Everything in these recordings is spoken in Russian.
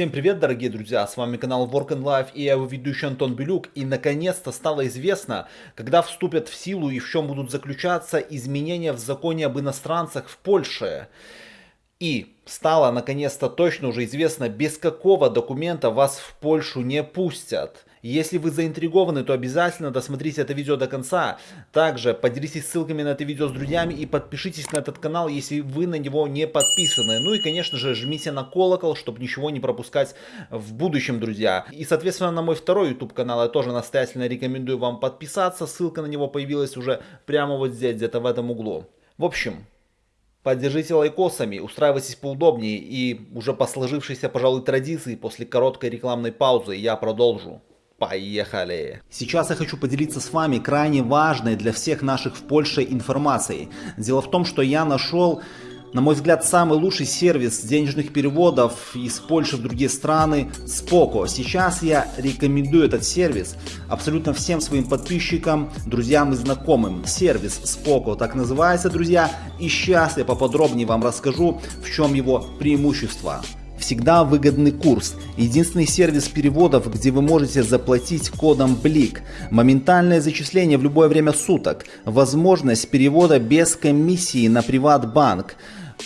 Всем привет, дорогие друзья, с вами канал Work and Life и я его ведущий Антон Белюк. И наконец-то стало известно, когда вступят в силу и в чем будут заключаться изменения в законе об иностранцах в Польше. И стало наконец-то точно уже известно, без какого документа вас в Польшу не пустят. Если вы заинтригованы, то обязательно досмотрите это видео до конца. Также поделитесь ссылками на это видео с друзьями и подпишитесь на этот канал, если вы на него не подписаны. Ну и, конечно же, жмите на колокол, чтобы ничего не пропускать в будущем, друзья. И, соответственно, на мой второй YouTube канал я тоже настоятельно рекомендую вам подписаться. Ссылка на него появилась уже прямо вот здесь, где-то в этом углу. В общем, Поддержите лайкосами, устраивайтесь поудобнее и уже по сложившейся, пожалуй, традиции после короткой рекламной паузы я продолжу. Поехали! Сейчас я хочу поделиться с вами крайне важной для всех наших в Польше информацией. Дело в том, что я нашел на мой взгляд, самый лучший сервис денежных переводов из Польши в другие страны Spoko. Сейчас я рекомендую этот сервис абсолютно всем своим подписчикам, друзьям и знакомым. Сервис Spoko так называется, друзья. И сейчас я поподробнее вам расскажу, в чем его преимущество всегда выгодный курс. Единственный сервис переводов, где вы можете заплатить кодом БЛИК. Моментальное зачисление в любое время суток. Возможность перевода без комиссии на приватбанк.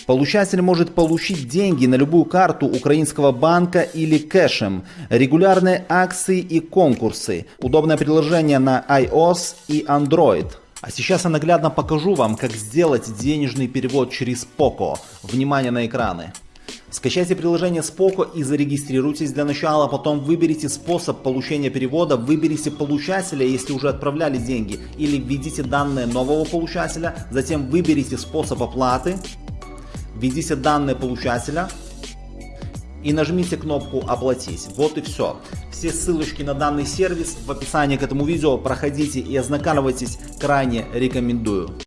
Получатель может получить деньги на любую карту украинского банка или кэшем. Регулярные акции и конкурсы. Удобное приложение на iOS и Android. А сейчас я наглядно покажу вам, как сделать денежный перевод через Poco. Внимание на экраны. Скачайте приложение Spoco и зарегистрируйтесь для начала, потом выберите способ получения перевода, выберите получателя, если уже отправляли деньги, или введите данные нового получателя, затем выберите способ оплаты, введите данные получателя и нажмите кнопку «Оплатить». Вот и все. Все ссылочки на данный сервис в описании к этому видео. Проходите и ознакомьтесь, крайне рекомендую.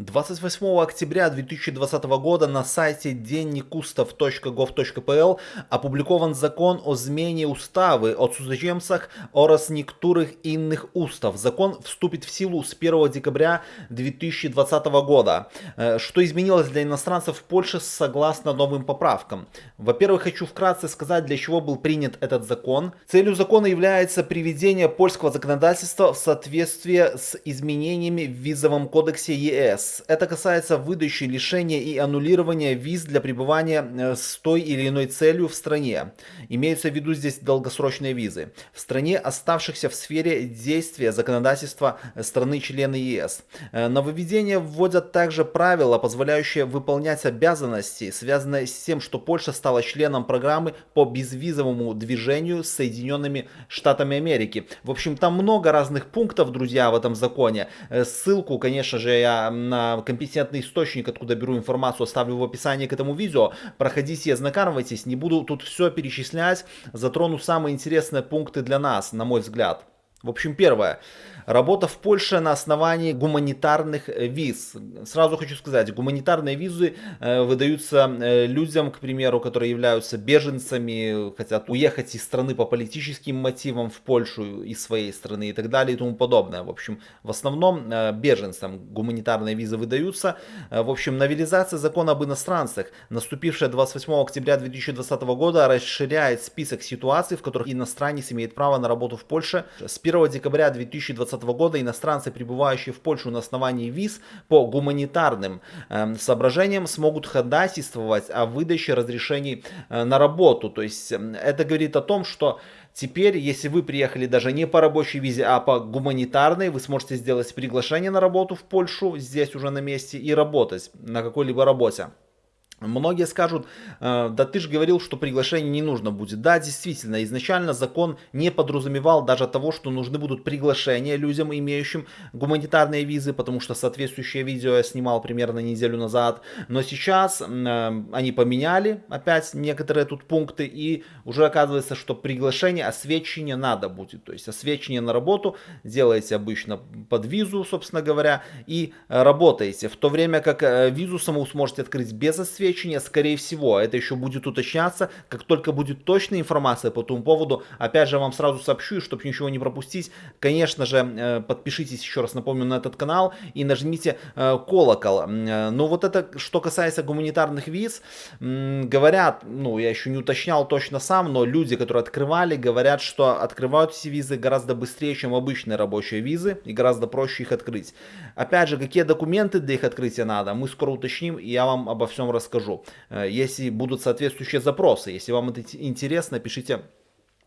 28 октября 2020 года на сайте денникустав.gov.pl опубликован закон о змене уставы о цудземцах oraz niektórych innych устав. Закон вступит в силу с 1 декабря 2020 года. Э, что изменилось для иностранцев в Польше согласно новым поправкам? Во-первых, хочу вкратце сказать, для чего был принят этот закон. Целью закона является приведение польского законодательства в соответствие с изменениями в визовом кодексе ЕС. Это касается выдачи, лишения и аннулирования виз для пребывания э, с той или иной целью в стране. Имеются в виду здесь долгосрочные визы. В стране, оставшихся в сфере действия законодательства страны-члены ЕС. Э, нововведения вводят также правила, позволяющие выполнять обязанности, связанные с тем, что Польша стала членом программы по безвизовому движению с Соединенными Штатами Америки. В общем, там много разных пунктов, друзья, в этом законе. Э, ссылку, конечно же, я на компетентный источник, откуда беру информацию, оставлю в описании к этому видео. Проходите, ознакомьтесь, не буду тут все перечислять, затрону самые интересные пункты для нас, на мой взгляд. В общем, первое. Работа в Польше на основании гуманитарных э, виз. Сразу хочу сказать, гуманитарные визы э, выдаются э, людям, к примеру, которые являются беженцами, хотят уехать из страны по политическим мотивам в Польшу из своей страны и так далее и тому подобное. В общем, в основном беженцам гуманитарные визы выдаются. В общем, новелизация закона об иностранцах, наступившая 28 октября 2020 года, расширяет список ситуаций, в которых иностранец имеет право на работу в Польше с 1 декабря 2020 2020 года иностранцы, прибывающие в Польшу на основании виз по гуманитарным э, соображениям, смогут ходатайствовать о выдаче разрешений э, на работу. То есть э, это говорит о том, что Теперь, если вы приехали даже не по рабочей визе, а по гуманитарной, вы сможете сделать приглашение на работу в Польшу, здесь уже на месте, и работать на какой-либо работе. Многие скажут, «Э, да ты же говорил, что приглашение не нужно будет. Да, действительно, изначально закон не подразумевал даже того, что нужны будут приглашения людям, имеющим гуманитарные визы, потому что соответствующее видео я снимал примерно неделю назад. Но сейчас э, они поменяли опять некоторые тут пункты, и уже оказывается, что приглашение, освещение надо будет. То есть освещение на работу делаете обычно под визу, собственно говоря, и работаете. В то время как э, визу саму сможете открыть без освещения, обеспечения, скорее всего, это еще будет уточняться, как только будет точная информация по этому поводу, опять же вам сразу сообщу, чтобы ничего не пропустить, конечно же, э, подпишитесь еще раз, напомню, на этот канал и нажмите э, колокол. Но ну, вот это, что касается гуманитарных виз, говорят, ну я еще не уточнял точно сам, но люди, которые открывали, говорят, что открывают эти визы гораздо быстрее, чем обычные рабочие визы и гораздо проще их открыть. Опять же, какие документы для их открытия надо, мы скоро уточним и я вам обо всем расскажу. Э, если будут соответствующие запросы, если вам это интересно, пишите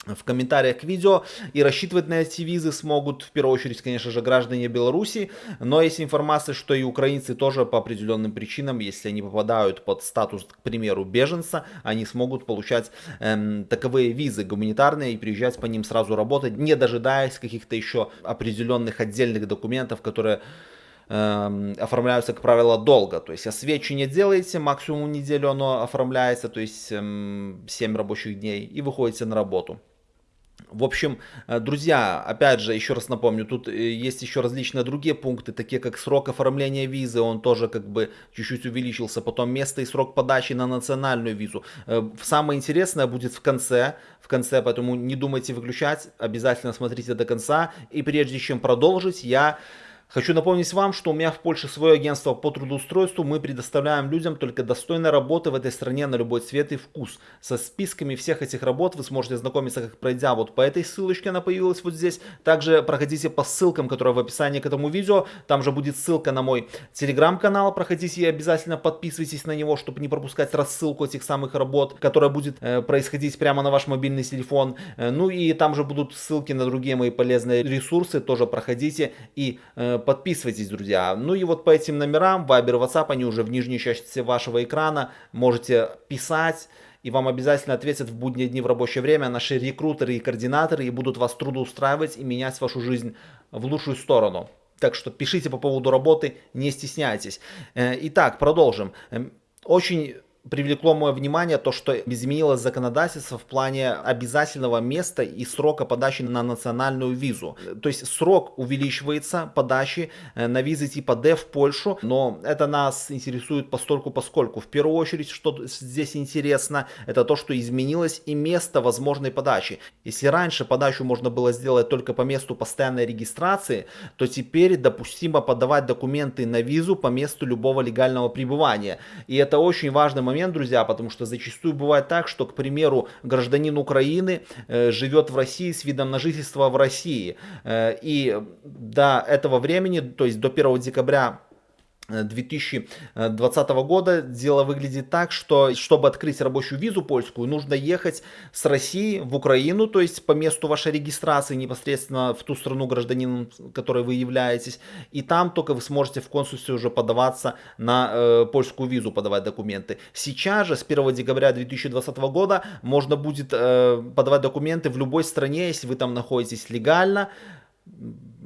в комментариях к видео и рассчитывать на эти визы смогут в первую очередь, конечно же, граждане Беларуси, но есть информация, что и украинцы тоже по определенным причинам, если они попадают под статус, к примеру, беженца, они смогут получать эм, таковые визы гуманитарные и приезжать по ним сразу работать, не дожидаясь каких-то еще определенных отдельных документов, которые эм, оформляются, как правило, долго. То есть освещение делаете, максимум неделю оно оформляется, то есть эм, 7 рабочих дней, и выходите на работу. В общем, э, друзья, опять же, еще раз напомню, тут э, есть еще различные другие пункты, такие как срок оформления визы, он тоже как бы чуть-чуть увеличился, потом место и срок подачи на национальную визу. Э, самое интересное будет в конце, в конце, поэтому не думайте выключать, обязательно смотрите до конца. И прежде чем продолжить, я Хочу напомнить вам, что у меня в Польше свое агентство по трудоустройству. Мы предоставляем людям только достойной работы в этой стране на любой цвет и вкус. Со списками всех этих работ вы сможете ознакомиться, как пройдя вот по этой ссылочке, она появилась вот здесь. Также проходите по ссылкам, которые в описании к этому видео. Там же будет ссылка на мой телеграм-канал. Проходите и обязательно подписывайтесь на него, чтобы не пропускать рассылку этих самых работ, которая будет э, происходить прямо на ваш мобильный телефон. Э, ну и там же будут ссылки на другие мои полезные ресурсы. Тоже проходите и э, подписывайтесь, друзья. Ну и вот по этим номерам, Viber, WhatsApp, они уже в нижней части вашего экрана. Можете писать и вам обязательно ответят в будние дни в рабочее время наши рекрутеры и координаторы и будут вас трудоустраивать и менять вашу жизнь в лучшую сторону. Так что пишите по поводу работы, не стесняйтесь. Э, итак, продолжим. Эм, очень привлекло мое внимание то, что изменилось законодательство в плане обязательного места и срока подачи на национальную визу. То есть срок увеличивается подачи э, на визы типа D в Польшу, но это нас интересует постольку поскольку. В первую очередь, что здесь интересно, это то, что изменилось и место возможной подачи. Если раньше подачу можно было сделать только по месту постоянной регистрации, то теперь допустимо подавать документы на визу по месту любого легального пребывания. И это очень важный момент момент, друзья, потому что зачастую бывает так, что, к примеру, гражданин Украины э, живет в России с видом на жительство в России. Э, и до этого времени, то есть до 1 декабря 2020 года. Дело выглядит так, что чтобы открыть рабочую визу польскую, нужно ехать с России в Украину, то есть по месту вашей регистрации непосредственно в ту страну гражданином, которой вы являетесь, и там только вы сможете в консульстве уже подаваться на э, польскую визу, подавать документы. Сейчас же, с 1 декабря 2020 года, можно будет э, подавать документы в любой стране, если вы там находитесь легально,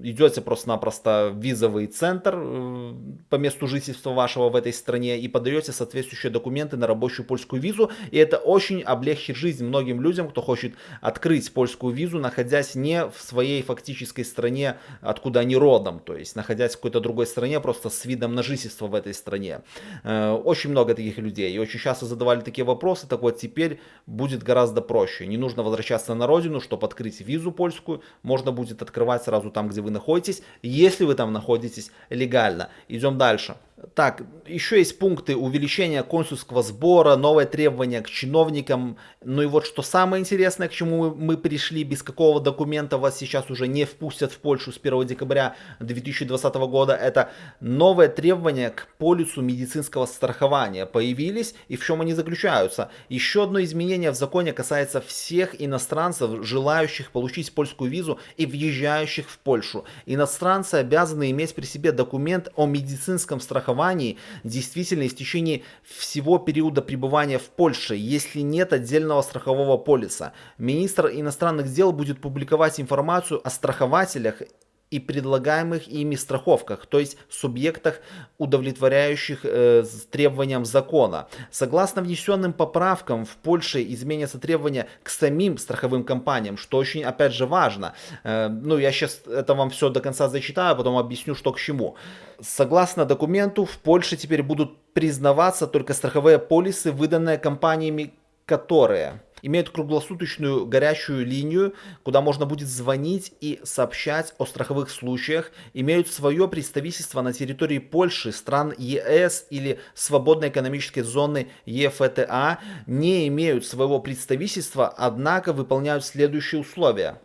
идете просто-напросто в визовый центр э, по месту жительства вашего в этой стране и подаете соответствующие документы на рабочую польскую визу. И это очень облегчит жизнь многим людям, кто хочет открыть польскую визу, находясь не в своей фактической стране, откуда они родом, то есть находясь в какой-то другой стране, просто с видом на жительство в этой стране. Э, очень много таких людей и очень часто задавали такие вопросы, так вот теперь будет гораздо проще. Не нужно возвращаться на родину, чтобы открыть визу польскую, можно будет открывать сразу там, где вы находитесь, если вы там находитесь легально. Идем дальше. Так, еще есть пункты увеличения консульского сбора, новые требования к чиновникам. Ну и вот что самое интересное, к чему мы пришли, без какого документа вас сейчас уже не впустят в Польшу с 1 декабря 2020 года, это новые требования к полису медицинского страхования появились и в чем они заключаются. Еще одно изменение в законе касается всех иностранцев, желающих получить польскую визу и въезжающих в Польшу. Иностранцы обязаны иметь при себе документ о медицинском страховании страховании действительно в течение всего периода пребывания в Польше, если нет отдельного страхового полиса. Министр иностранных дел будет публиковать информацию о страхователях и предлагаемых ими страховках, то есть субъектах, удовлетворяющих э, требованиям закона. Согласно внесенным поправкам, в Польше изменятся требования к самим страховым компаниям, что очень, опять же, важно. Э, ну, я сейчас это вам все до конца зачитаю, а потом объясню, что к чему. Согласно документу, в Польше теперь будут признаваться только страховые полисы, выданные компаниями, которые имеют круглосуточную горячую линию, куда можно будет звонить и сообщать о страховых случаях, имеют свое представительство на территории Польши, стран ЕС или свободной экономической зоны ЕФТА, не имеют своего представительства, однако выполняют следующие условия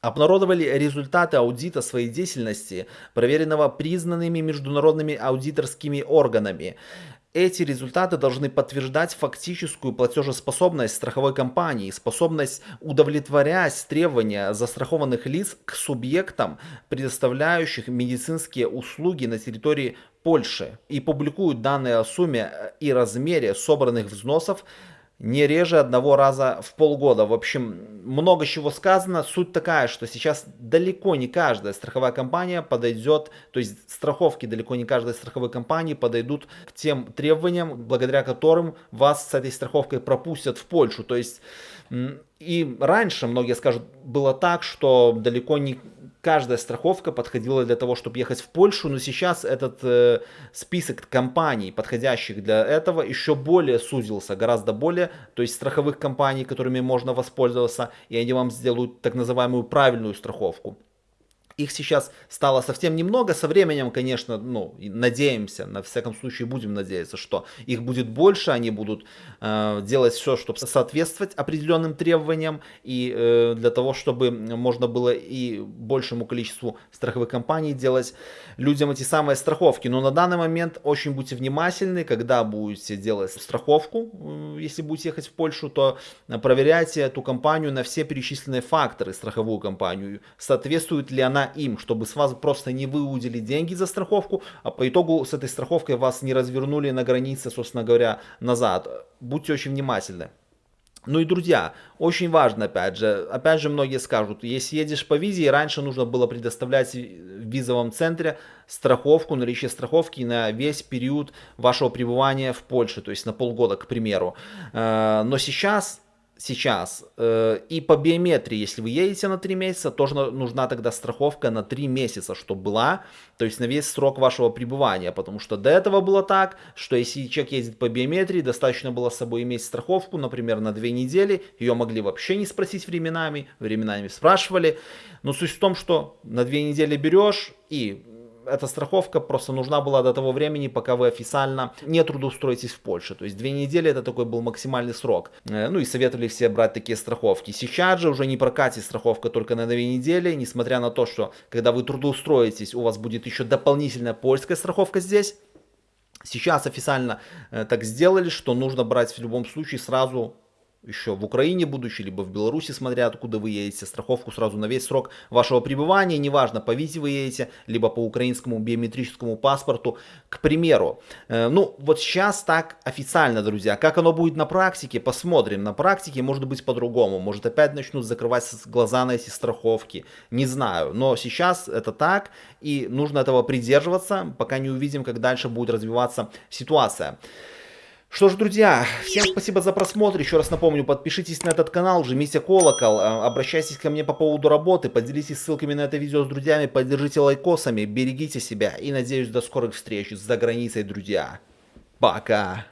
обнародовали результаты аудита своей деятельности, проверенного признанными международными аудиторскими органами. Эти результаты должны подтверждать фактическую платежеспособность страховой компании, способность удовлетворять требования застрахованных лиц к субъектам, предоставляющих медицинские услуги на территории Польши и публикуют данные о сумме и размере собранных взносов не реже одного раза в полгода. В общем, много чего сказано. Суть такая, что сейчас далеко не каждая страховая компания подойдет, то есть страховки далеко не каждой страховой компании подойдут к тем требованиям, благодаря которым вас с этой страховкой пропустят в Польшу. То есть и раньше, многие скажут, было так, что далеко не каждая страховка подходила для того, чтобы ехать в Польшу, но сейчас этот э, список компаний, подходящих для этого, еще более сузился, гораздо более, то есть страховых компаний, которыми можно воспользоваться, и они вам сделают так называемую правильную страховку. Их сейчас стало совсем немного. Со временем, конечно, ну, надеемся, на всяком случае будем надеяться, что их будет больше, они будут э, делать все, чтобы соответствовать определенным требованиям, и э, для того, чтобы можно было и большему количеству страховых компаний делать людям эти самые страховки. Но на данный момент очень будьте внимательны, когда будете делать страховку, э, если будете ехать в Польшу, то проверяйте эту компанию на все перечисленные факторы, страховую компанию, соответствует ли она им, чтобы с вас просто не выудили деньги за страховку, а по итогу с этой страховкой вас не развернули на границе, собственно говоря, назад. Будьте очень внимательны. Ну и, друзья, очень важно, опять же, опять же многие скажут, если едешь по визе, раньше нужно было предоставлять в визовом центре страховку, наличие страховки на весь период вашего пребывания в Польше, то есть на полгода, к примеру. Э, но сейчас сейчас. Э, и по биометрии, если вы едете на 3 месяца, тоже нужна тогда страховка на 3 месяца, чтобы была, то есть на весь срок вашего пребывания. Потому что до этого было так, что если человек ездит по биометрии, достаточно было с собой иметь страховку, например, на 2 недели. Ее могли вообще не спросить временами, временами спрашивали. Но суть в том, что на 2 недели берешь и эта страховка просто нужна была до того времени, пока вы официально не трудоустроитесь в Польше. То есть две недели это такой был максимальный срок. Э, ну и советовали все брать такие страховки. Сейчас же уже не прокатит страховка только на две недели, несмотря на то, что когда вы трудоустроитесь, у вас будет еще дополнительная польская страховка здесь. Сейчас официально э, так сделали, что нужно брать в любом случае сразу еще в Украине будучи, либо в Беларуси, смотря откуда вы едете, страховку сразу на весь срок вашего пребывания, неважно, по визе вы едете, либо по украинскому биометрическому паспорту, к примеру. Э, ну, вот сейчас так официально, друзья. Как оно будет на практике, посмотрим. На практике может быть по-другому. Может опять начнут закрывать глаза на эти страховки. Не знаю. Но сейчас это так, и нужно этого придерживаться, пока не увидим, как дальше будет развиваться ситуация. Что ж, друзья, всем спасибо за просмотр. Еще раз напомню, подпишитесь на этот канал, жмите колокол, э, обращайтесь ко мне по поводу работы, поделитесь ссылками на это видео с друзьями, поддержите лайкосами, берегите себя и надеюсь до скорых встреч за границей, друзья. Пока!